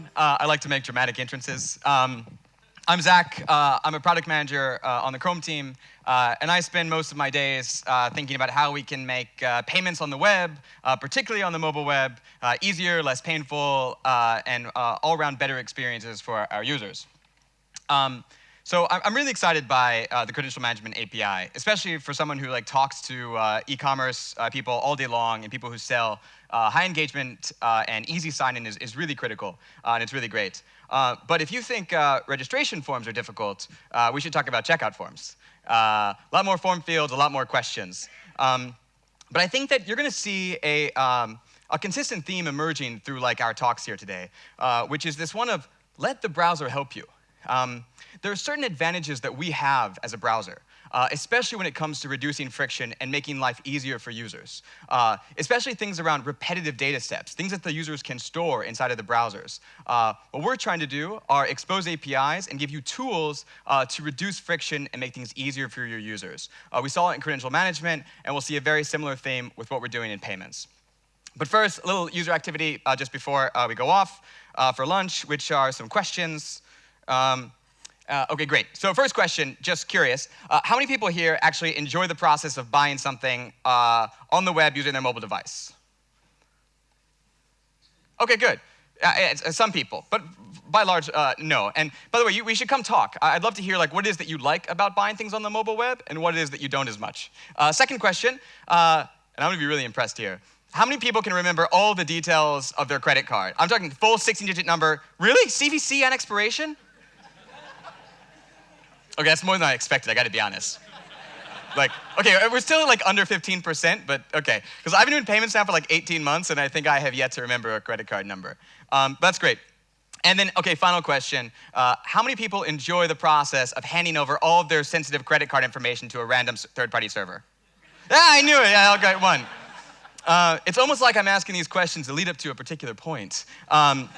everyone. Uh, I like to make dramatic entrances. Um, I'm Zach. Uh, I'm a product manager uh, on the Chrome team, uh, and I spend most of my days uh, thinking about how we can make uh, payments on the web, particularly on the mobile web, easier, less painful, and all-around better experiences for our users. Um, so I'm really excited by uh, the credential management API, especially for someone who like talks to uh, e-commerce uh, people all day long and people who sell. Uh, high engagement uh, and easy sign-in is, is really critical, uh, and it's really great. but if you think registration forms are difficult, we should talk about checkout forms. a lot more form fields, a lot more questions. Um, but I think that you're going to see a, um, a consistent theme emerging through like our talks here today, which is this one of let the browser help you. Um, there are certain advantages that we have as a browser, uh, especially when it comes to reducing friction and making life easier for users, uh, especially things around repetitive data steps, things that the users can store inside of the browsers. Uh, what we're trying to do are expose APIs and give you tools uh, to reduce friction and make things easier for your users. Uh, we saw it in credential management, and we'll see a very similar theme with what we're doing in payments. But first, a little user activity uh, just before we go off for lunch, which are some questions. Um, uh, okay, great. So first question, just curious. Uh, how many people here actually enjoy the process of buying something uh, on the web using their mobile device? Okay, good. Uh, uh, some people, but by large, uh, no. And by the way, you, we should come talk. I'd love to hear like what it is that you like about buying things on the mobile web and what it is that you don't as much. second question, and I'm gonna be really impressed here. How many people can remember all the details of their credit card? I'm talking full 16-digit number. Really? CVC and expiration? Okay, that's more than I expected, I gotta be honest. Like, okay, we're still like under 15%, but okay. Because I've been doing payments now for like 18 months, and I think I have yet to remember a credit card number. Um, that's great. And then, okay, final question. Uh, how many people enjoy the process of handing over all of their sensitive credit card information to a random third-party server? Yeah, I knew it, yeah, I got one. Uh, it's almost like I'm asking these questions to lead up to a particular point. Um,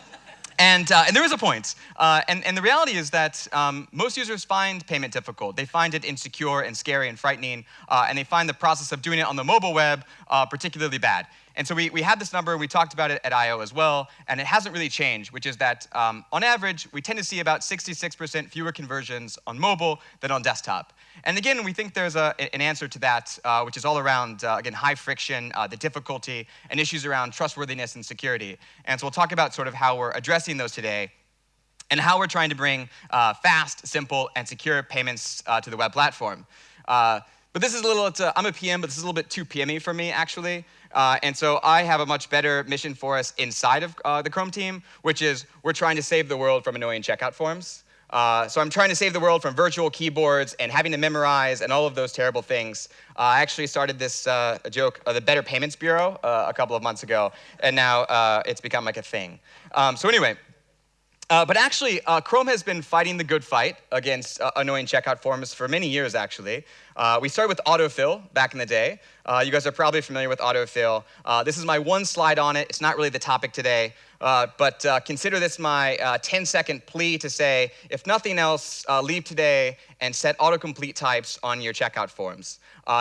and, uh, and there is a point. Uh, and, and the reality is that um, most users find payment difficult. They find it insecure and scary and frightening, uh, and they find the process of doing it on the mobile web uh, particularly bad. And so we, we had this number, we talked about it at I.O. as well, and it hasn't really changed, which is that um, on average, we tend to see about 66% fewer conversions on mobile than on desktop. And again, we think there's a, an answer to that, uh, which is all around, uh, again, high friction, uh, the difficulty, and issues around trustworthiness and security. And so we'll talk about sort of how we're addressing those today and how we're trying to bring uh, fast, simple, and secure payments uh, to the web platform. Uh, but this is a little, a, I'm a PM, but this is a little bit too PMy for me, actually. Uh, and so I have a much better mission for us inside of uh, the Chrome team, which is we're trying to save the world from annoying checkout forms. Uh, so I'm trying to save the world from virtual keyboards and having to memorize and all of those terrible things. Uh, I actually started this uh, joke, uh, the Better Payments Bureau, a couple of months ago, and now it's become like a thing. Um, so anyway, uh, but actually, uh, Chrome has been fighting the good fight against uh, annoying checkout forms for many years, actually. Uh, we started with autofill back in the day. Uh, you guys are probably familiar with autofill. Uh, this is my one slide on it. It's not really the topic today, but consider this my 10-second plea to say, if nothing else, leave today and set autocomplete types on your checkout forms.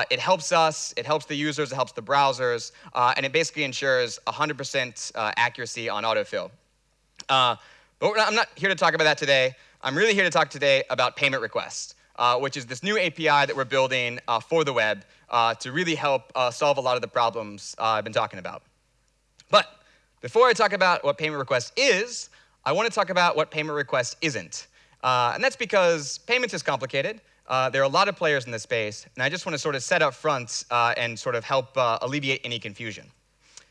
it helps us, it helps the users, it helps the browsers, and it basically ensures 100% accuracy on autofill. But not, I'm not here to talk about that today. I'm really here to talk today about payment requests, uh, which is this new API that we're building uh, for the web uh, to really help uh, solve a lot of the problems uh, I've been talking about. But before I talk about what payment request is, I want to talk about what payment request isn't. Uh, and that's because payments is complicated. there are a lot of players in this space, and I just want to sort of set up front and sort of help alleviate any confusion.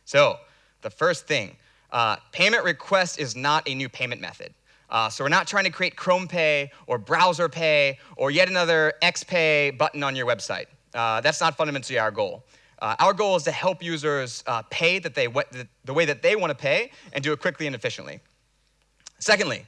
So the first thing, uh, payment request is not a new payment method. Uh, so we're not trying to create Chrome Pay or Browser Pay or yet another XPay button on your website. Uh, that's not fundamentally our goal. Uh, our goal is to help users uh, pay that they, the, way that they want to pay and do it quickly and efficiently. Secondly,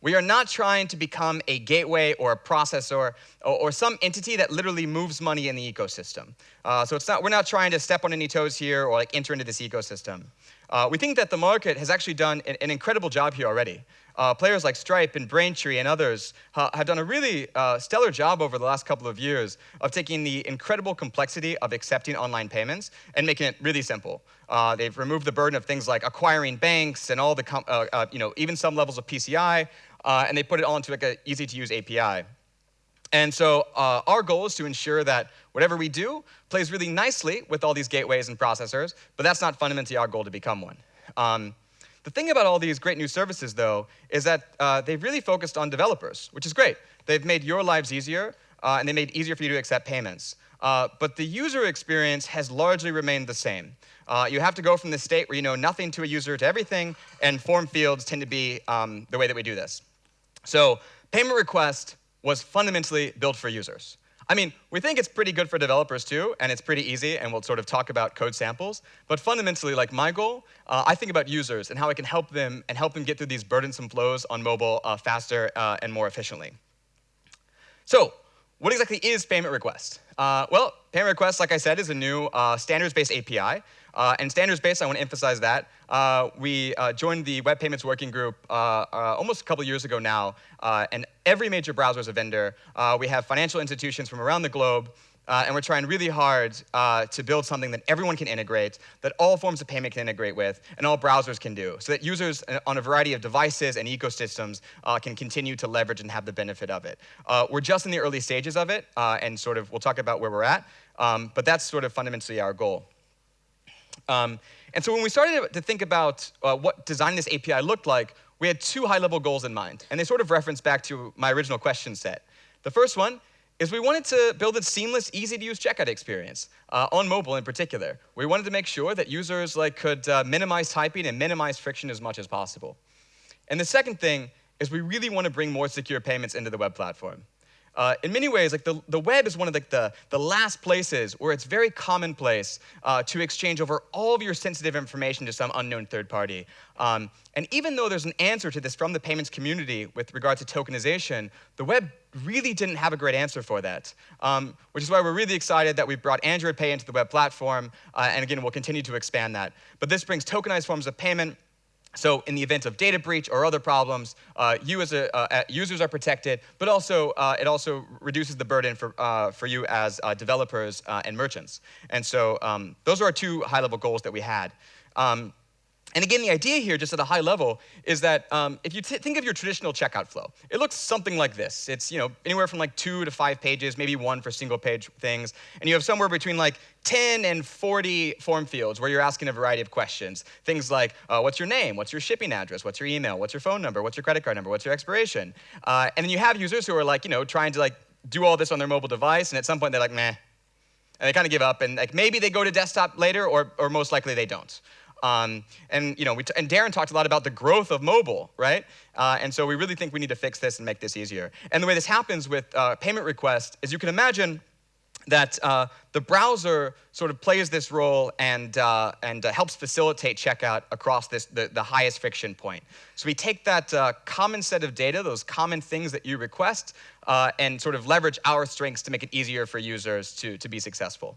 we are not trying to become a gateway or a processor or, or some entity that literally moves money in the ecosystem. Uh, so it's not, we're not trying to step on any toes here or like enter into this ecosystem. Uh, we think that the market has actually done an, an incredible job here already. Uh, players like Stripe and Braintree and others uh, have done a really uh, stellar job over the last couple of years of taking the incredible complexity of accepting online payments and making it really simple. Uh, they've removed the burden of things like acquiring banks and all the, uh, you know, even some levels of PCI, and they put it all into like an easy-to-use API. And so uh, our goal is to ensure that whatever we do plays really nicely with all these gateways and processors, but that's not fundamentally our goal to become one. Um, the thing about all these great new services, though, is that uh, they've really focused on developers, which is great. They've made your lives easier, uh, and they made it easier for you to accept payments. Uh, but the user experience has largely remained the same. Uh, you have to go from the state where you know nothing to a user to everything, and form fields tend to be um, the way that we do this. So payment request was fundamentally built for users. I mean, we think it's pretty good for developers too, and it's pretty easy, and we'll sort of talk about code samples. But fundamentally, like my goal, uh, I think about users and how I can help them and help them get through these burdensome flows on mobile uh, faster uh, and more efficiently. So, what exactly is payment request? Uh, well, payment request, like I said, is a new uh, standards-based API. Uh, and standards-based, I want to emphasize that. Uh, we uh, joined the Web Payments Working Group uh, uh, almost a couple years ago now, uh, and every major browser is a vendor. we have financial institutions from around the globe, and we're trying really hard to build something that everyone can integrate, that all forms of payment can integrate with, and all browsers can do, so that users on a variety of devices and ecosystems can continue to leverage and have the benefit of it. we're just in the early stages of it, and sort of we'll talk about where we're at, um, but that's sort of fundamentally our goal. Um, and so when we started to think about uh, what designing this API looked like, we had two high-level goals in mind, and they sort of reference back to my original question set. The first one is we wanted to build a seamless, easy-to-use checkout experience, uh, on mobile in particular. We wanted to make sure that users like, could uh, minimize typing and minimize friction as much as possible. And the second thing is we really want to bring more secure payments into the web platform. Uh, in many ways, like the, the web is one of the, the, the last places where it's very commonplace uh, to exchange over all of your sensitive information to some unknown third party. Um, and even though there's an answer to this from the payments community with regard to tokenization, the web really didn't have a great answer for that, um, which is why we're really excited that we brought Android Pay into the web platform, uh, and again, we'll continue to expand that. But this brings tokenized forms of payment so in the event of data breach or other problems, uh, you as a, uh, users are protected, but also uh, it also reduces the burden for, uh, for you as uh, developers uh, and merchants. And so um, those are our two high-level goals that we had. Um, and again, the idea here, just at a high level, is that um, if you think of your traditional checkout flow, it looks something like this. It's you know anywhere from like two to five pages, maybe one for single page things, and you have somewhere between like 10 and 40 form fields where you're asking a variety of questions. Things like, uh, what's your name? What's your shipping address? What's your email? What's your phone number? What's your credit card number? What's your expiration? Uh, and then you have users who are like, you know, trying to like do all this on their mobile device, and at some point they're like, meh, and they kind of give up, and like maybe they go to desktop later, or, or most likely they don't. Um, and, you know, and Darin talked a lot about the growth of mobile, right? Uh, and so we really think we need to fix this and make this easier. And the way this happens with uh, payment requests is you can imagine that uh, the browser sort of plays this role and, uh, and uh, helps facilitate checkout across this, the, the highest friction point. So we take that uh, common set of data, those common things that you request, uh, and sort of leverage our strengths to make it easier for users to, to be successful.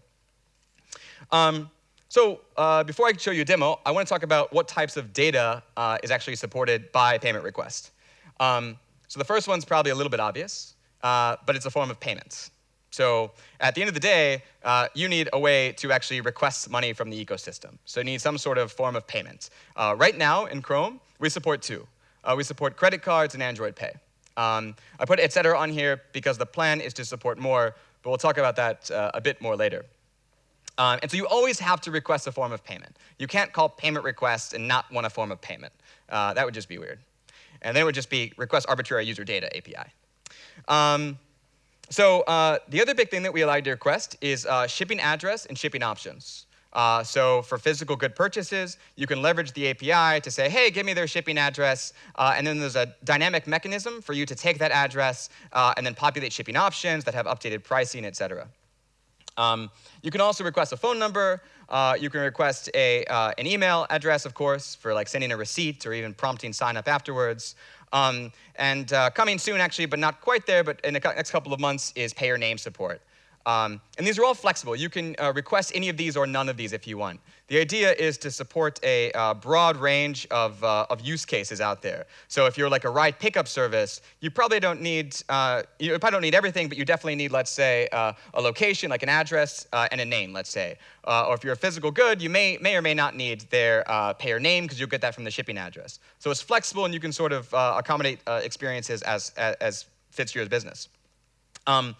Um, so uh, before I show you a demo, I want to talk about what types of data uh, is actually supported by payment request. Um, so the first one's probably a little bit obvious, uh, but it's a form of payments. So at the end of the day, uh, you need a way to actually request money from the ecosystem. So you need some sort of form of payment. Uh, right now in Chrome, we support two. Uh, we support credit cards and Android Pay. Um, I put et cetera on here because the plan is to support more, but we'll talk about that a bit more later. Um, and so you always have to request a form of payment. You can't call payment request and not want a form of payment. Uh, that would just be weird. And then it would just be request arbitrary user data API. Um, so uh, the other big thing that we allow you to request is uh, shipping address and shipping options. Uh, so for physical good purchases, you can leverage the API to say, hey, give me their shipping address. Uh, and then there's a dynamic mechanism for you to take that address uh, and then populate shipping options that have updated pricing, et cetera. Um, you can also request a phone number. Uh, you can request a, uh, an email address, of course, for like sending a receipt or even prompting sign up afterwards. Um, and uh, coming soon, actually, but not quite there, but in the next couple of months, is payer name support. Um, and these are all flexible. You can uh, request any of these or none of these if you want. The idea is to support a uh, broad range of, uh, of use cases out there. So if you're like a ride pickup service, you probably don't need, uh, you probably don't need everything, but you definitely need, let's say, uh, a location, like an address, uh, and a name, let's say. or if you're a physical good, you may, may or may not need their payer name, because you'll get that from the shipping address. So it's flexible, and you can sort of accommodate experiences as, as, as, fits your business. Um,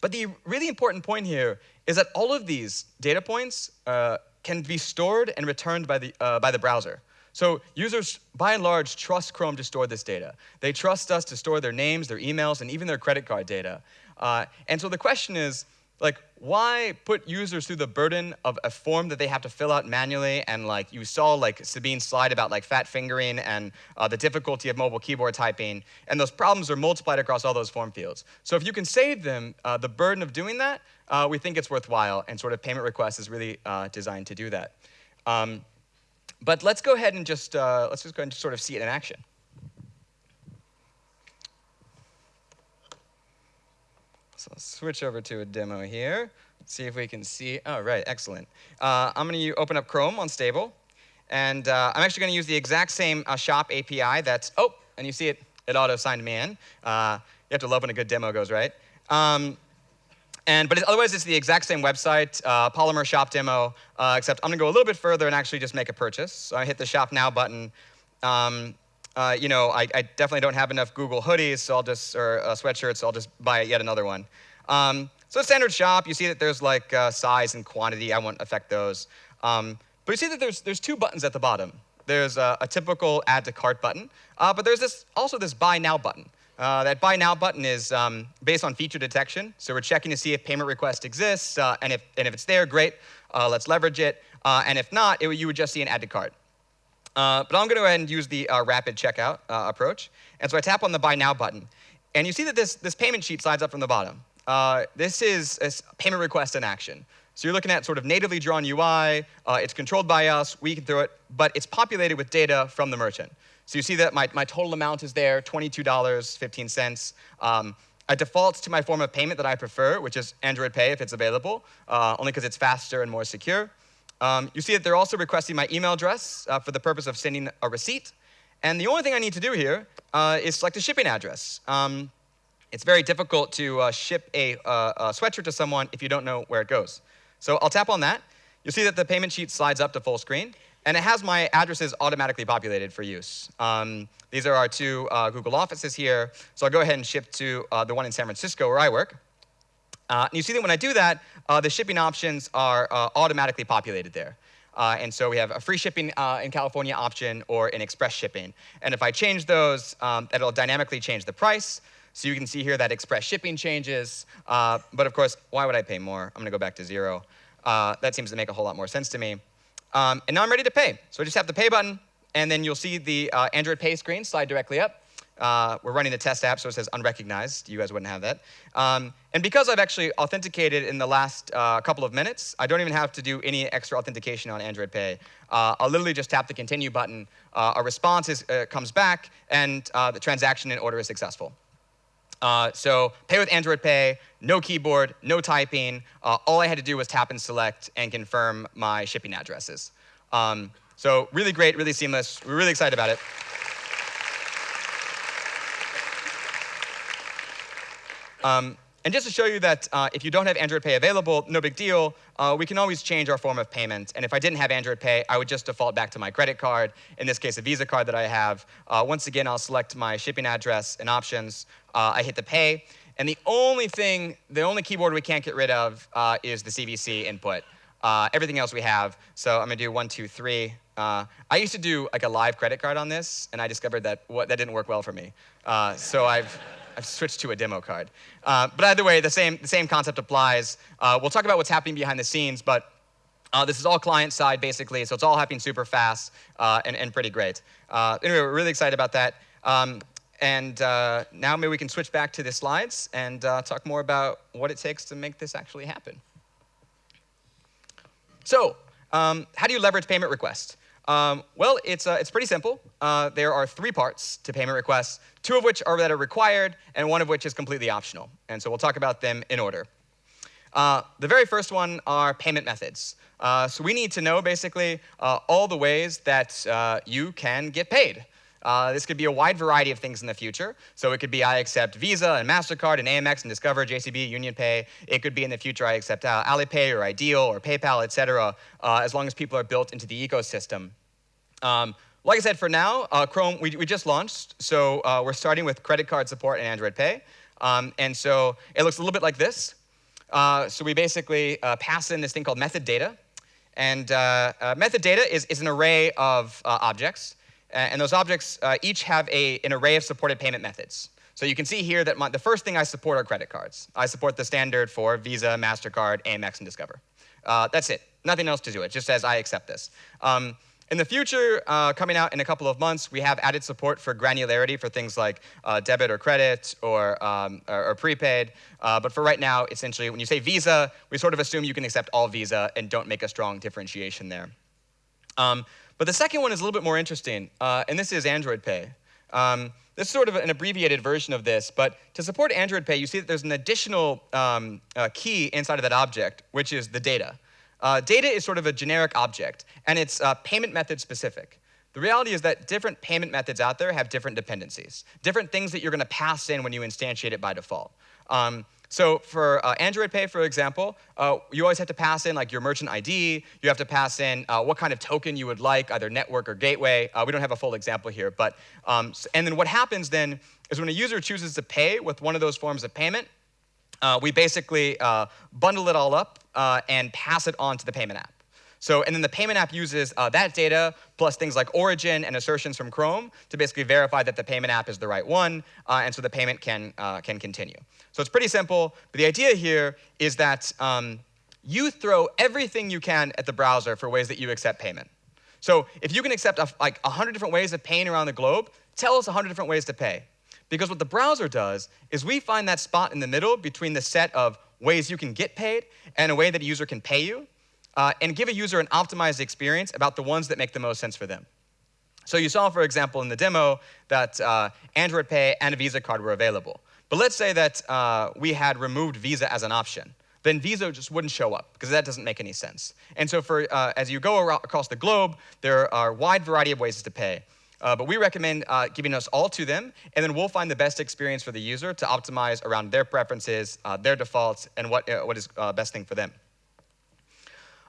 but the really important point here is that all of these data points uh, can be stored and returned by the, uh, by the browser. So users, by and large, trust Chrome to store this data. They trust us to store their names, their emails, and even their credit card data. Uh, and so the question is, like, why put users through the burden of a form that they have to fill out manually? And like you saw, like Sabine's slide about like fat fingering and uh, the difficulty of mobile keyboard typing, and those problems are multiplied across all those form fields. So if you can save them uh, the burden of doing that, uh, we think it's worthwhile, and sort of payment request is really uh, designed to do that. Um, but let's go ahead and just uh, let's just go and sort of see it in action. So I'll switch over to a demo here. See if we can see. Oh, right, excellent. Uh, I'm going to open up Chrome on Stable. And uh, I'm actually going to use the exact same uh, shop API that's, oh, and you see it, it auto-signed me in. Uh, you have to love when a good demo goes right. Um, and, but otherwise, it's the exact same website, uh, Polymer Shop Demo, uh, except I'm going to go a little bit further and actually just make a purchase. So I hit the Shop Now button. Um, uh, you know, I, I, definitely don't have enough Google hoodies, so I'll just, or uh, sweatshirts, so I'll just buy yet another one. Um, so standard shop, you see that there's like uh, size and quantity. I won't affect those. Um, but you see that there's, there's two buttons at the bottom. There's a, a typical add to cart button, uh, but there's this, also this buy now button. Uh, that buy now button is um, based on feature detection. So we're checking to see if payment request exists, uh, and, if, and if it's there, great, let's leverage it. and if not, it, you would just see an add to cart. Uh, but I'm going to go ahead and use the uh, rapid checkout uh, approach. And so I tap on the Buy Now button. And you see that this, this payment sheet slides up from the bottom. Uh, this is a payment request in action. So you're looking at sort of natively drawn UI. Uh, it's controlled by us. We can throw it. But it's populated with data from the merchant. So you see that my, my total amount is there, $22.15. Um, it defaults to my form of payment that I prefer, which is Android Pay if it's available, uh, only because it's faster and more secure. Um, you see that they're also requesting my email address uh, for the purpose of sending a receipt. And the only thing I need to do here uh, is select a shipping address. Um, it's very difficult to uh, ship a, uh, a, sweatshirt to someone if you don't know where it goes. So I'll tap on that. You'll see that the payment sheet slides up to full screen. And it has my addresses automatically populated for use. Um, these are our two uh, Google offices here. So I'll go ahead and ship to uh, the one in San Francisco where I work. And you see that when I do that, uh, the shipping options are uh, automatically populated there. Uh, and so we have a free shipping uh, in California option or an express shipping. And if I change those, um, that'll dynamically change the price. So you can see here that express shipping changes. Uh, but of course, why would I pay more? I'm going to go back to zero. that seems to make a whole lot more sense to me. Um, and now I'm ready to pay. So I just have the pay button, and then you'll see the Android Pay screen slide directly up. Uh, we're running the test app, so it says unrecognized. You guys wouldn't have that. Um, and because I've actually authenticated in the last uh, couple of minutes, I don't even have to do any extra authentication on Android Pay. Uh, I'll literally just tap the continue button. Uh, a response is, uh, comes back, and uh, the transaction and order is successful. so pay with Android Pay, no keyboard, no typing. all I had to do was tap and select and confirm my shipping addresses. Um, so really great, really seamless. We're really excited about it. Um, and just to show you that uh, if you don't have Android Pay available, no big deal. Uh, we can always change our form of payment. And if I didn't have Android Pay, I would just default back to my credit card, in this case, a Visa card that I have. Uh, once again, I'll select my shipping address and options. Uh, I hit the pay. And the only thing, the only keyboard we can't get rid of uh, is the CVC input. Uh, everything else we have. So I'm going to do one, two, three. I used to do like a live credit card on this, and I discovered that what, that didn't work well for me. so I've I've switched to a demo card. Uh, but either way, the same, the same concept applies. Uh, we'll talk about what's happening behind the scenes, but uh, this is all client side, basically, so it's all happening super fast uh, and, and pretty great. Uh, anyway, we're really excited about that. Um, and uh, now maybe we can switch back to the slides and talk more about what it takes to make this actually happen. So, um, how do you leverage payment requests? Um, well, it's, uh, it's pretty simple. Uh, there are three parts to payment requests, two of which are that are required, and one of which is completely optional. And so we'll talk about them in order. Uh, the very first one are payment methods. Uh, so we need to know basically uh, all the ways that uh, you can get paid. Uh, this could be a wide variety of things in the future. So it could be I accept Visa and MasterCard and Amex and Discover, JCB, UnionPay. It could be in the future I accept uh, Alipay or Ideal or PayPal, et cetera, uh, as long as people are built into the ecosystem. Um, like I said, for now, uh, Chrome, we, we just launched. So uh, we're starting with credit card support and Android Pay. Um, and so it looks a little bit like this. So we basically pass in this thing called method data. And method data is, is an array of objects. And those objects uh, each have a, an array of supported payment methods. So you can see here that my, the first thing I support are credit cards. I support the standard for Visa, MasterCard, Amex, and Discover. Uh, that's it. Nothing else to do. It just says I accept this. Um, in the future, uh, coming out in a couple of months, we have added support for granularity for things like uh, debit or credit or, um, or, or prepaid. Uh, but for right now, essentially, when you say Visa, we sort of assume you can accept all Visa and don't make a strong differentiation there. Um, but the second one is a little bit more interesting, uh, and this is Android Pay. Um, this is sort of an abbreviated version of this, but to support Android Pay, you see that there's an additional um, uh, key inside of that object, which is the data. Uh, data is sort of a generic object, and it's uh, payment method specific. The reality is that different payment methods out there have different dependencies, different things that you're going to pass in when you instantiate it by default. Um, so for uh, Android Pay, for example, uh, you always have to pass in like your merchant ID. You have to pass in uh, what kind of token you would like, either network or gateway. Uh, we don't have a full example here, but um, and then what happens then is when a user chooses to pay with one of those forms of payment, uh, we basically uh, bundle it all up and pass it on to the payment app. So, and then the payment app uses uh, that data plus things like origin and assertions from Chrome to basically verify that the payment app is the right one, uh, and so the payment can, uh, can continue. So it's pretty simple, but the idea here is that um, you throw everything you can at the browser for ways that you accept payment. So if you can accept a, like 100 different ways of paying around the globe, tell us 100 different ways to pay. Because what the browser does is we find that spot in the middle between the set of ways you can get paid and a way that a user can pay you uh, and give a user an optimized experience about the ones that make the most sense for them. So you saw, for example, in the demo that uh, Android Pay and a Visa card were available. But let's say that uh, we had removed Visa as an option. Then Visa just wouldn't show up because that doesn't make any sense. And so for, uh, as you go across the globe, there are a wide variety of ways to pay. Uh, but we recommend uh, giving us all to them, and then we'll find the best experience for the user to optimize around their preferences, uh, their defaults, and what, what is best thing for them.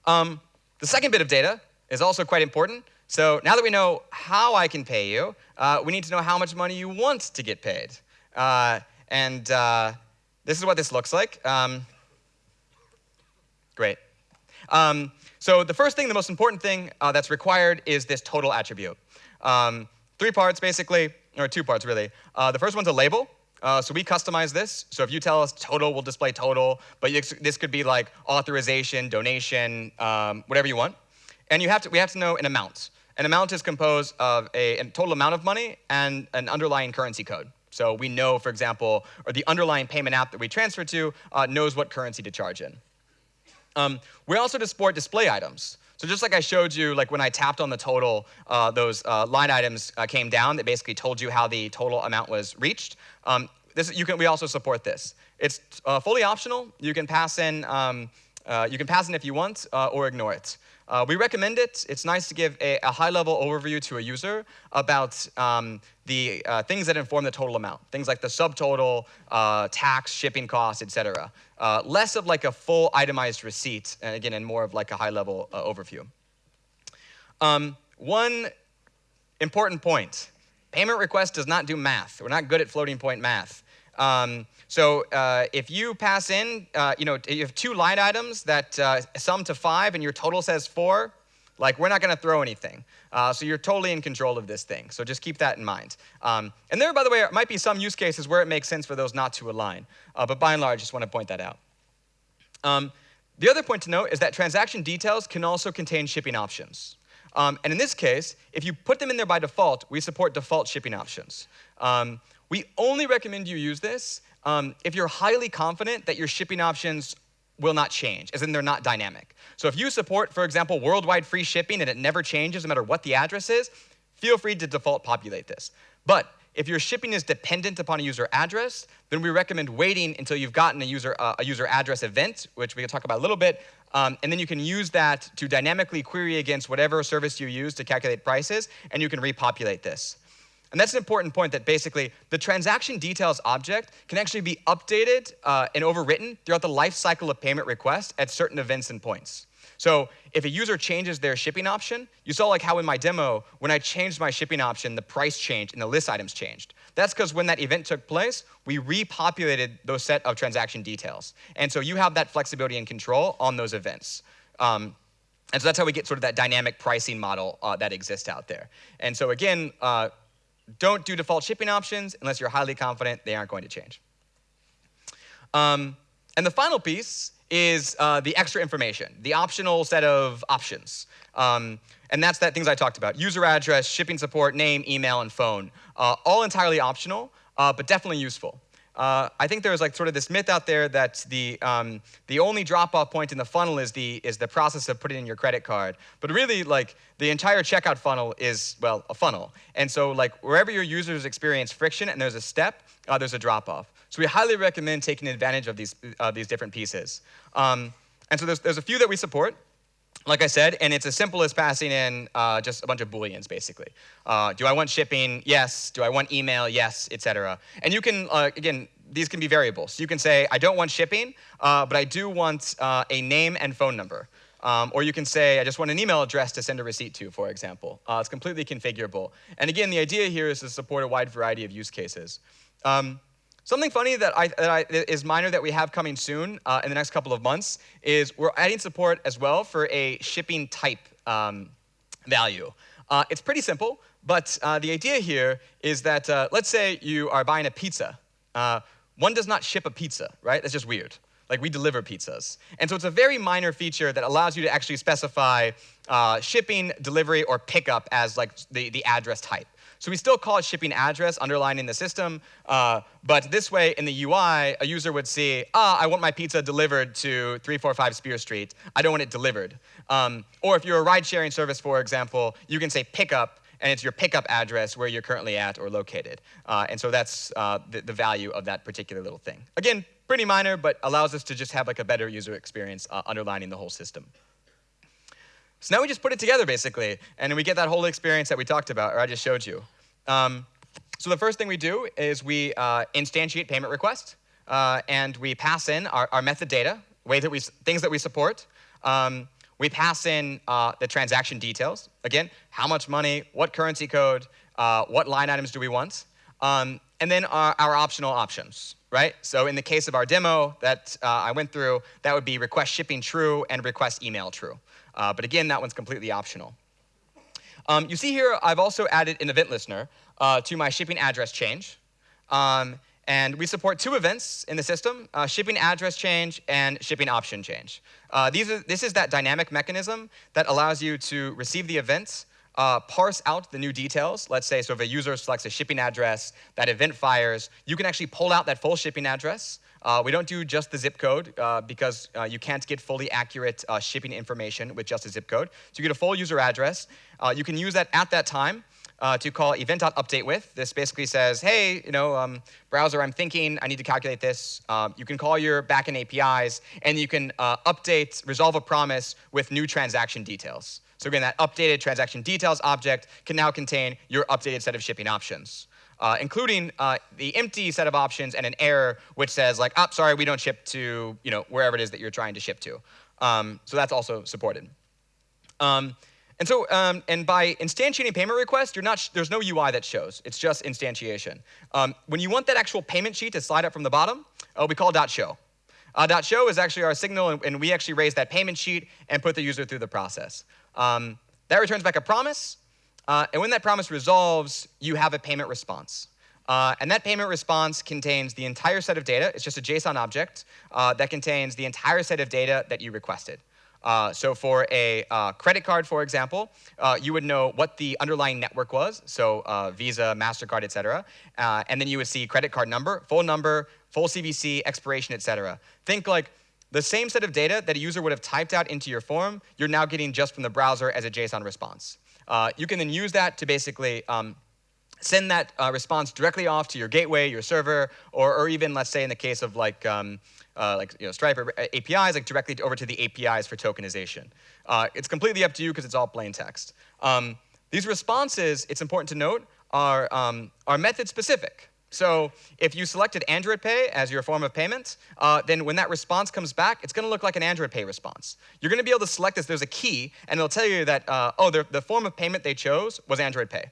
Um, the second bit of data is also quite important. So now that we know how I can pay you, uh, we need to know how much money you want to get paid. Uh, and uh, this is what this looks like. Um, great. Um, so the first thing, the most important thing uh, that's required is this total attribute. Um, three parts, basically, or two parts, really. Uh, the first one's a label. Uh, so we customize this. So if you tell us total, we'll display total. But this could be like authorization, donation, um, whatever you want. And you have to, we have to know an amount. An amount is composed of a, a, total amount of money and an underlying currency code. So we know, for example, or the underlying payment app that we transfer to uh, knows what currency to charge in. Um, we also support display items. So just like I showed you, like when I tapped on the total, uh, those uh, line items uh, came down that basically told you how the total amount was reached. Um, this, you can, we also support this. It's uh, fully optional. You can pass in, um, uh, you can pass in if you want uh, or ignore it. Uh, we recommend it. It's nice to give a, a high-level overview to a user about um, the uh, things that inform the total amount, things like the subtotal, uh, tax, shipping costs, etc. Uh, less of like a full itemized receipt, and again, and more of like a high-level uh, overview. Um, one important point, payment request does not do math. We're not good at floating point math. Um, so uh, if you pass in, uh, you know, you have two line items that uh, sum to five and your total says four, like we're not going to throw anything. Uh, so you're totally in control of this thing. So just keep that in mind. Um, and there, by the way, might be some use cases where it makes sense for those not to align. Uh, but by and large, just want to point that out. Um, the other point to note is that transaction details can also contain shipping options. Um, and in this case, if you put them in there by default, we support default shipping options. We only recommend you use this um, if you're highly confident that your shipping options will not change, as in they're not dynamic. So if you support, for example, worldwide free shipping and it never changes no matter what the address is, feel free to default populate this. But if your shipping is dependent upon a user address, then we recommend waiting until you've gotten a user, uh, a user address event, which we can talk about a little bit, um, and then you can use that to dynamically query against whatever service you use to calculate prices, and you can repopulate this. And that's an important point that basically the transaction details object can actually be updated uh, and overwritten throughout the life cycle of payment requests at certain events and points. So if a user changes their shipping option, you saw like how in my demo, when I changed my shipping option, the price changed and the list items changed. That's because when that event took place, we repopulated those set of transaction details. And so you have that flexibility and control on those events. Um, and so that's how we get sort of that dynamic pricing model uh, that exists out there. And so again, uh, don't do default shipping options unless you're highly confident they aren't going to change. Um, and the final piece is uh, the extra information, the optional set of options. Um, and that's that things I talked about. User address, shipping support, name, email, and phone. Uh, all entirely optional, uh, but definitely useful. Uh, I think there's like sort of this myth out there that the, um, the only drop-off point in the funnel is the, is the process of putting in your credit card. But really, like, the entire checkout funnel is, well, a funnel. And so, like, wherever your users experience friction and there's a step, uh, there's a drop-off. So we highly recommend taking advantage of these, uh, these different pieces. Um, and so there's, there's a few that we support like I said, and it's as simple as passing in uh, just a bunch of booleans, basically. Uh, do I want shipping? Yes. Do I want email? Yes, etc. And you can, uh, again, these can be variables. You can say, I don't want shipping, uh, but I do want uh, a name and phone number. Um, or you can say, I just want an email address to send a receipt to, for example. Uh, it's completely configurable. And again, the idea here is to support a wide variety of use cases. Um, Something funny that, I, that I, is minor that we have coming soon uh, in the next couple of months is we're adding support as well for a shipping type um, value. Uh, it's pretty simple, but uh, the idea here is that uh, let's say you are buying a pizza. Uh, one does not ship a pizza, right? That's just weird. Like we deliver pizzas. And so it's a very minor feature that allows you to actually specify uh, shipping, delivery, or pickup as like the, the address type. So we still call it shipping address underlying the system, uh, but this way in the UI, a user would see, ah, I want my pizza delivered to 345 Spear Street. I don't want it delivered. Um, or if you're a ride sharing service, for example, you can say pickup, and it's your pickup address where you're currently at or located. Uh, and so that's uh, the, the, value of that particular little thing. Again, pretty minor, but allows us to just have like a better user experience uh, underlining the whole system. So now we just put it together, basically, and we get that whole experience that we talked about, or I just showed you. Um, so the first thing we do is we uh, instantiate payment request, uh, and we pass in our, our method data, ways that we, things that we support. Um, we pass in uh, the transaction details. Again, how much money, what currency code, uh, what line items do we want, um, and then our, our, optional options, right? So in the case of our demo that uh, I went through, that would be request shipping true and request email true. Uh, but again, that one's completely optional. Um, you see here, I've also added an event listener uh, to my shipping address change. Um, and we support two events in the system, uh, shipping address change and shipping option change. Uh, these are, this is that dynamic mechanism that allows you to receive the events, uh, parse out the new details. Let's say, so if a user selects a shipping address, that event fires, you can actually pull out that full shipping address, uh, we don't do just the zip code uh, because uh, you can't get fully accurate uh, shipping information with just a zip code. So you get a full user address. Uh, you can use that at that time to call event.updateWith. This basically says, hey, you know, um, browser, I'm thinking I need to calculate this. you can call your backend APIs, and you can update, resolve a promise with new transaction details. So again, that updated transaction details object can now contain your updated set of shipping options uh, including uh, the empty set of options and an error which says like, oh, sorry, we don't ship to you know, wherever it is that you're trying to ship to. Um, so that's also supported. Um, and so, um, and by instantiating payment request, you're not there's no UI that shows. It's just instantiation. Um, when you want that actual payment sheet to slide up from the bottom, uh, we call dot .show. Uh, dot .show is actually our signal, and, and, we actually raise that payment sheet and put the user through the process. Um, that returns back a promise, uh, and when that promise resolves, you have a payment response. Uh, and that payment response contains the entire set of data. It's just a JSON object uh, that contains the entire set of data that you requested. Uh, so for a uh, credit card, for example, uh, you would know what the underlying network was, so uh, Visa, MasterCard, et cetera. and then you would see credit card number, full number, full CVC, expiration, et cetera. Think like the same set of data that a user would have typed out into your form, you're now getting just from the browser as a JSON response. Uh, you can then use that to basically um, send that uh, response directly off to your gateway, your server, or, or even let's say in the case of like, um, uh, like you know, Stripe or uh, APIs, like directly over to the APIs for tokenization. Uh, it's completely up to you because it's all plain text. Um, these responses, it's important to note, are, um, are method specific. So if you selected Android Pay as your form of payment, uh, then when that response comes back, it's going to look like an Android Pay response. You're going to be able to select this. There's a key, and it'll tell you that, uh, oh, the, the form of payment they chose was Android Pay.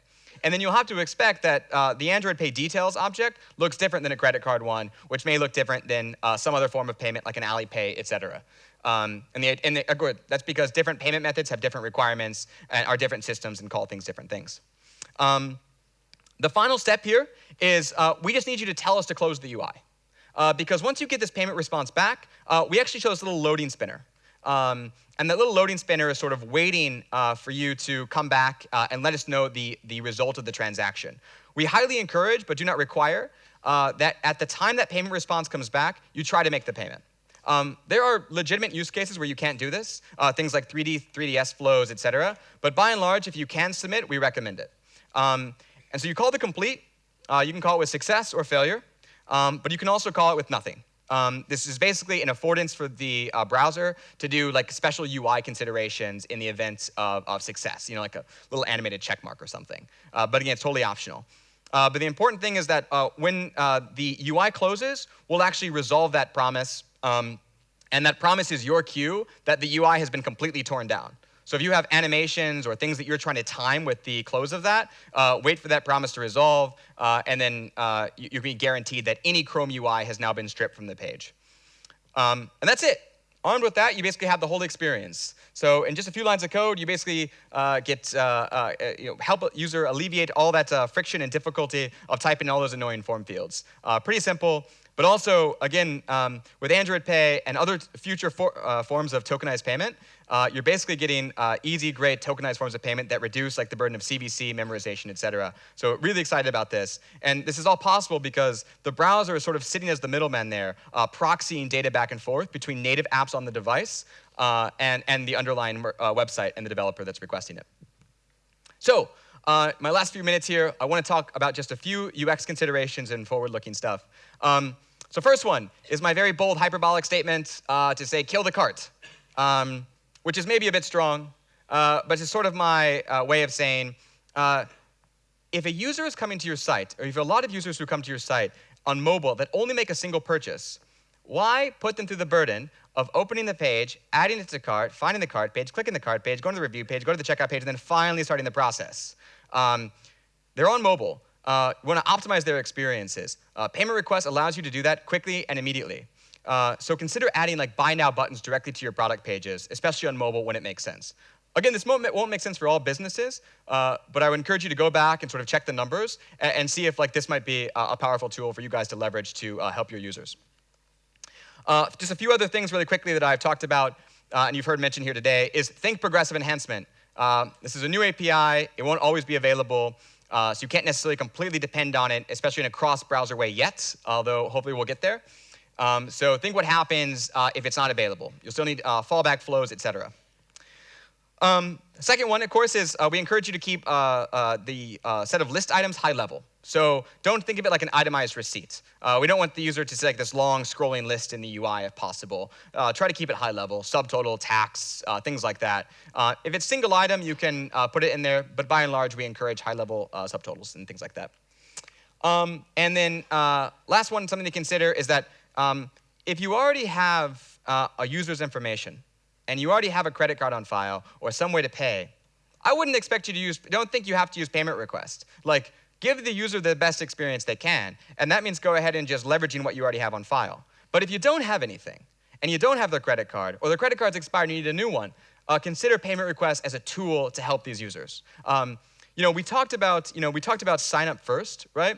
And then you'll have to expect that uh, the Android Pay details object looks different than a credit card one, which may look different than uh, some other form of payment like an Alipay, et cetera. Um, and, the, and the, uh, that's because different payment methods have different requirements and are different systems and call things different things. Um, the final step here is uh, we just need you to tell us to close the UI. Uh, because once you get this payment response back, uh, we actually show this little loading spinner. Um, and that little loading spinner is sort of waiting uh, for you to come back uh, and let us know the, the result of the transaction. We highly encourage, but do not require, uh, that at the time that payment response comes back, you try to make the payment. Um, there are legitimate use cases where you can't do this, things like 3D, 3DS flows, et cetera. But by and large, if you can submit, we recommend it. Um, and so you call the complete. Uh, you can call it with success or failure, um, but you can also call it with nothing. Um, this is basically an affordance for the uh, browser to do like special UI considerations in the event of, of success, you know, like a little animated check mark or something. Uh, but again, it's totally optional. Uh, but the important thing is that uh, when uh, the UI closes, we'll actually resolve that promise. Um, and that promise is your cue that the UI has been completely torn down. So if you have animations or things that you're trying to time with the close of that, uh, wait for that promise to resolve, uh, and then uh, you, you, can be guaranteed that any Chrome UI has now been stripped from the page. Um, and that's it. Armed with that, you basically have the whole experience. So in just a few lines of code, you basically uh, get uh, uh, you know, help a user alleviate all that uh, friction and difficulty of typing all those annoying form fields. Uh, pretty simple. But also, again, um, with Android Pay and other future for, uh, forms of tokenized payment, uh, you're basically getting uh, easy, great tokenized forms of payment that reduce like the burden of CVC, memorization, et cetera. So really excited about this. And this is all possible because the browser is sort of sitting as the middleman there, uh, proxying data back and forth between native apps on the device uh, and, and the underlying uh, website and the developer that's requesting it. So uh, my last few minutes here, I want to talk about just a few UX considerations and forward-looking stuff. Um, so first one is my very bold hyperbolic statement uh, to say kill the cart, um, which is maybe a bit strong, uh, but it's sort of my uh, way of saying uh, if a user is coming to your site, or if a lot of users who come to your site on mobile that only make a single purchase, why put them through the burden of opening the page, adding it to cart, finding the cart page, clicking the cart page, going to the review page, go to the checkout page, and then finally starting the process? Um, they're on mobile uh, want to optimize their experiences. Uh, payment request allows you to do that quickly and immediately. Uh, so consider adding like buy now buttons directly to your product pages, especially on mobile when it makes sense. Again, this won't make sense for all businesses, uh, but I would encourage you to go back and sort of check the numbers and, and see if like this might be a, powerful tool for you guys to leverage to uh, help your users. Uh, just a few other things really quickly that I've talked about and you've heard mentioned here today is think progressive enhancement. this is a new API. It won't always be available. Uh, so you can't necessarily completely depend on it, especially in a cross-browser way yet, although hopefully we'll get there. Um, so think what happens uh, if it's not available. You'll still need uh, fallback flows, et cetera. Um, second one, of course, is uh, we encourage you to keep uh, uh, the set of list items high level. So don't think of it like an itemized receipt. Uh, we don't want the user to see like this long scrolling list in the UI if possible. Uh, try to keep it high level, subtotal, tax, uh, things like that. Uh, if it's single item, you can uh, put it in there, but by and large, we encourage high level uh, subtotals and things like that. Um, and then last one, something to consider is that um, if you already have a user's information and you already have a credit card on file or some way to pay, I wouldn't expect you to use, don't think you have to use payment request. Like, Give the user the best experience they can, and that means go ahead and just leveraging what you already have on file. But if you don't have anything, and you don't have their credit card, or the credit card's expired and you need a new one, uh, consider payment requests as a tool to help these users. Um, you know, we talked about, you know, we talked about sign up first, right?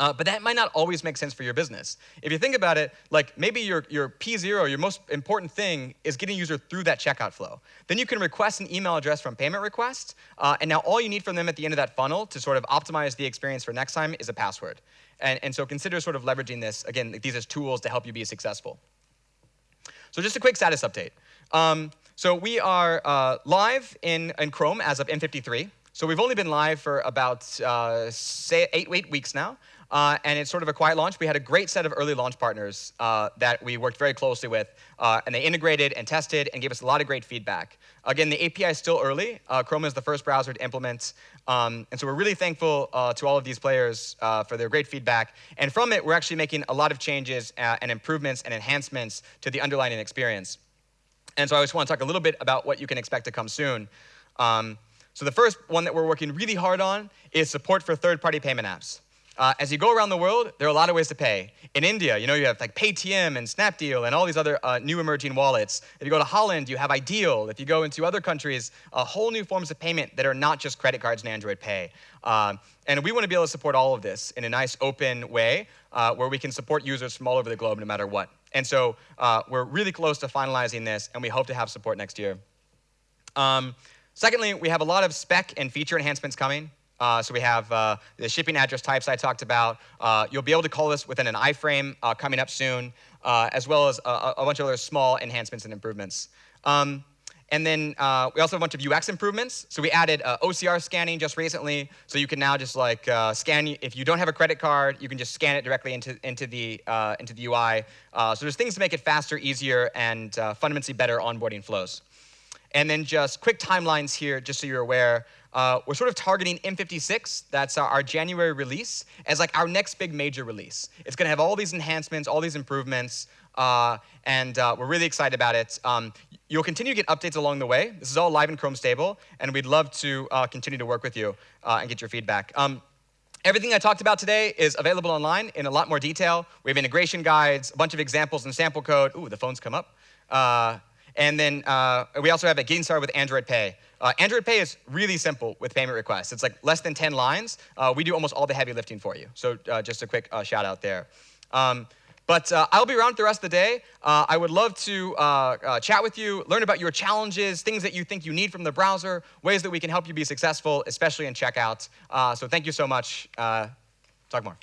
Uh, but that might not always make sense for your business. If you think about it, like maybe your, your P0, your most important thing is getting a user through that checkout flow. Then you can request an email address from payment request, uh, and now all you need from them at the end of that funnel to sort of optimize the experience for next time is a password. And, and so consider sort of leveraging this, again, these as tools to help you be successful. So just a quick status update. Um, so we are uh, live in, in Chrome as of M53. so we've only been live for about uh, say eight, eight weeks now. Uh, and it's sort of a quiet launch. We had a great set of early launch partners uh, that we worked very closely with, uh, and they integrated and tested and gave us a lot of great feedback. Again, the API is still early. Uh, Chrome is the first browser to implement, um, and so we're really thankful uh, to all of these players uh, for their great feedback. And from it, we're actually making a lot of changes and improvements and enhancements to the underlying experience. And so I just want to talk a little bit about what you can expect to come soon. Um, so the first one that we're working really hard on is support for third-party payment apps. Uh, as you go around the world, there are a lot of ways to pay. In India, you know, you have like Paytm and Snapdeal and all these other uh, new emerging wallets. If you go to Holland, you have iDEAL. If you go into other countries, a whole new forms of payment that are not just credit cards and Android Pay. Uh, and we want to be able to support all of this in a nice open way uh, where we can support users from all over the globe no matter what. And so uh, we're really close to finalizing this, and we hope to have support next year. Um, secondly, we have a lot of spec and feature enhancements coming. Uh, so we have uh, the shipping address types I talked about. Uh, you'll be able to call this within an iframe uh, coming up soon, uh, as well as a, a, bunch of other small enhancements and improvements. Um, and then uh, we also have a bunch of UX improvements. So we added OCR scanning just recently, so you can now just like scan. If you don't have a credit card, you can just scan it directly into into the into the UI. so there's things to make it faster, easier, and fundamentally better onboarding flows. And then just quick timelines here, just so you're aware. Uh, we're sort of targeting M56, that's our, January release, as like our next big major release. It's going to have all these enhancements, all these improvements, uh, and uh, we're really excited about it. Um, you'll continue to get updates along the way. This is all live in Chrome Stable, and we'd love to uh, continue to work with you uh, and get your feedback. Um, Everything I talked about today is available online in a lot more detail. We have integration guides, a bunch of examples and sample code. Ooh, the phones come up. Uh, and then uh, we also have a getting started with Android Pay. Uh, Android Pay is really simple with payment requests. It's like less than 10 lines. Uh, we do almost all the heavy lifting for you. So uh, just a quick uh, shout out there. Um, but uh, I'll be around for the rest of the day. I would love to chat with you, learn about your challenges, things that you think you need from the browser, ways that we can help you be successful, especially in checkout. so thank you so much. talk more.